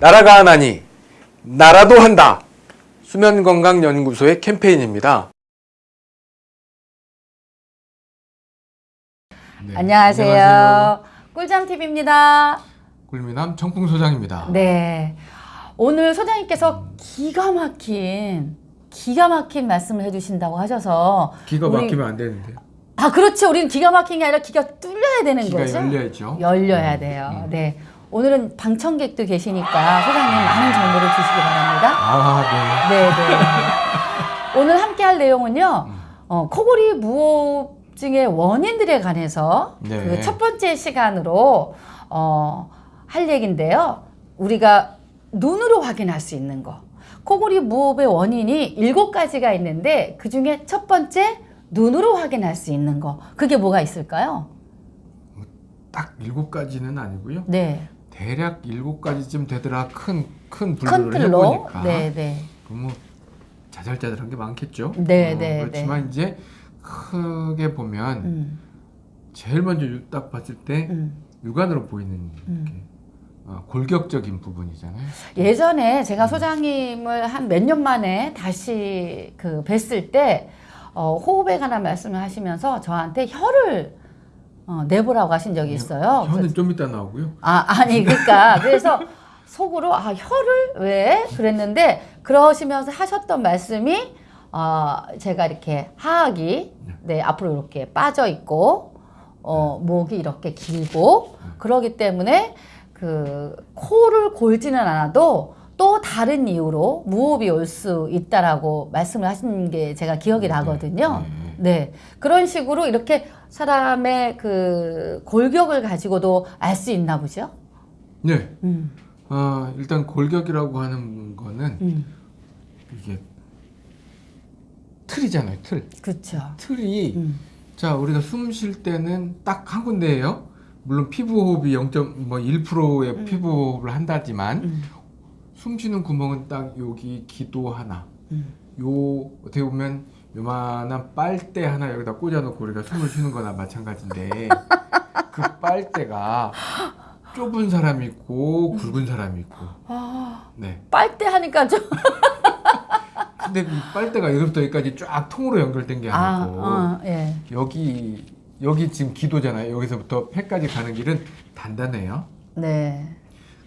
나라가 하나니 나라도 한다. 수면건강연구소의 캠페인입니다. 네, 안녕하세요. 꿀잠TV입니다. 꿀미남 청풍소장입니다. 네. 오늘 소장님께서 기가 막힌, 기가 막힌 말씀을 해주신다고 하셔서. 기가 막히면 안 되는데 아, 그렇죠. 우리는 기가 막힌 게 아니라 기가 뚫려야 되는 기가 거죠. 열려야죠. 열려야 음, 돼요. 음. 네. 오늘은 방청객도 계시니까 소장님 많은 정보를 주시기 바랍니다. 아, 네, 네. 오늘 함께 할 내용은요. 음. 어, 코골이 무호흡증의 원인들에 관해서 네. 그첫 번째 시간으로 어, 할 얘기인데요. 우리가 눈으로 확인할 수 있는 거. 코골이 무호흡의 원인이 일곱 가지가 있는데 그 중에 첫 번째 눈으로 확인할 수 있는 거. 그게 뭐가 있을까요? 네. 딱 일곱 가지는 아니고요. 네. 대략 일곱 가지쯤 되더라 큰큰큰 분류를. 해보니까 네, 네. 그럼 뭐 자잘자잘한 게 많겠죠. 네, 어, 네, 그렇지만 이제 크게 보면 음, 제일 먼저 딱 봤을 때 음. 육안으로 보이는 음. 어, 골격적인 부분이잖아요. 예전에 제가 소장님을 한 몇 년 만에 다시 그 뵀을 때 어, 호흡에 관한 말씀을 하시면서 저한테 혀를 어, 내보라고 하신 적이 있어요. 혀는 그래서- 좀 이따 나오고요. 아 아니 그러니까 그래서 속으로 아 혀를? 왜? 그랬는데 그러시면서 하셨던 말씀이 어, 제가 이렇게 하악이 네. 앞으로 이렇게 빠져 있고 어, 목이 이렇게 길고 그러기 때문에 그 코를 골지는 않아도 또 다른 이유로 무호흡이 올 수 있다라고 말씀을 하신 게 제가 기억이 네, 나거든요. 네. 네. 그런 식으로 이렇게 사람의 그 골격을 가지고도 알 수 있나 보죠? 네. 음, 어, 일단 골격이라고 하는 거는 음, 이게 틀이잖아요. 틀. 그렇죠. 틀이 음, 자 우리가 숨 쉴 때는 딱 한 군데예요. 물론 피부 호흡이 0.1%의 음. 피부 호흡을 한다지만 음, 숨 쉬는 구멍은 딱 여기 기도 하나. 음. 요 어떻게 보면 요만한 빨대 하나 여기다 꽂아놓고 우리가 숨을 쉬는 거나 마찬가지인데 그 빨대가 좁은 사람이 있고 굵은 사람이 있고 아, 네 빨대 하니까 좀 근데 이 빨대가 여기부터 여기까지 쫙 통으로 연결된 게 아, 아니고 어, 예. 여기 여기 지금 기도잖아요 여기서부터 폐까지 가는 길은 단단해요 네.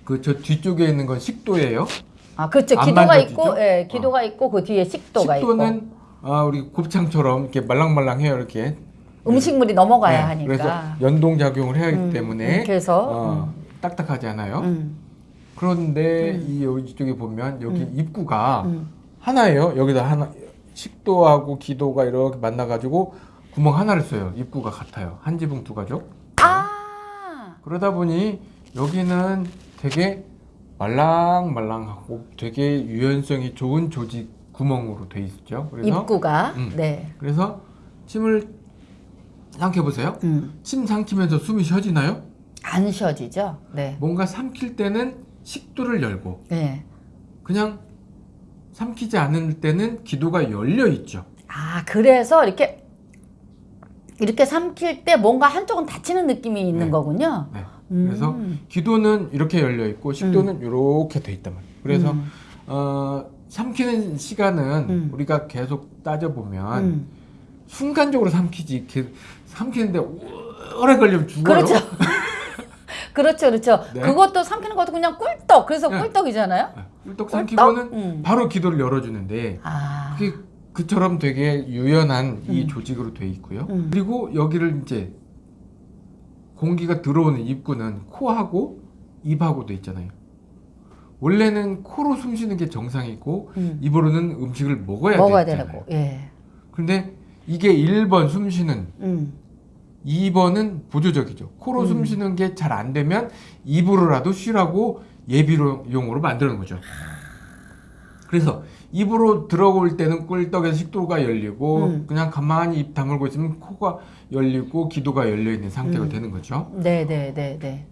그 저 뒤쪽에 있는 건 식도예요 아, 그렇죠. 안 기도가 만져지죠? 있고, 예, 기도가 있고 그 뒤에 식도가 있고 식도는 아 우리 곱창처럼 이렇게 말랑말랑해요 이렇게 음식물이 넘어가야 네, 하니까. 그래서 연동 작용을 해야 하기 음, 때문에 음, 그래서 어, 딱딱하지 않아요. 음, 그런데 음. 이 여기 쪽에 보면 여기 음. 입구가 음. 하나예요. 여기다 하나 식도하고 기도가 이렇게 만나 가지고 구멍 하나를 써요. 입구가 같아요. 한 지붕 두 가족. 아, 그러다 보니 여기는 되게 말랑말랑하고 되게 유연성이 좋은 조직 구멍으로 돼 있죠. 그래서 입구가 음. 네. 그래서 침을 삼켜 보세요. 음. 침 삼키면서 숨이 쉬어지나요? 안 쉬어지죠? 네. 뭔가 삼킬 때는 식도를 열고 네. 그냥 삼키지 않을 때는 기도가 열려 있죠. 아, 그래서 이렇게 이렇게 삼킬 때 뭔가 한쪽은 닫히는 느낌이 있는 네. 거군요. 네. 음. 그래서 기도는 이렇게 열려 있고 식도는 이렇게 돼 있단 말이에요. 그래서 음. 어, 삼키는 시간은 음. 우리가 계속 따져 보면 음. 순간적으로 삼키지 게- 삼키는데 오래 걸리면 죽어요. 그렇죠. 그렇죠, 그렇죠. 네. 그것도 삼키는 것도 그냥 꿀떡. 그래서 네. 꿀떡이잖아요. 네. 꿀떡 삼키고는 음. 바로 기도를 열어주는데 아, 그게 그처럼 되게 유연한 이 음. 조직으로 돼 있고요. 음. 그리고 여기를 이제 공기가 들어오는 입구는 코하고 입하고 돼 있잖아요. 원래는 코로 숨 쉬는 게 정상이고 음. 입으로는 음식을 먹어야, 먹어야 되잖아요. 되고, 예. 근데 이게 1번 숨 쉬는 음. 2번은 보조적이죠. 코로 음. 숨 쉬는 게 잘 안 되면 입으로라도 쉬라고 예비용으로 만드는 거죠. 그래서 입으로 들어올 때는 꿀떡에서 식도가 열리고 음. 그냥 가만히 입 다물고 있으면 코가 열리고 기도가 열려 있는 상태가 음. 되는 거죠. 네, 네, 네, 네.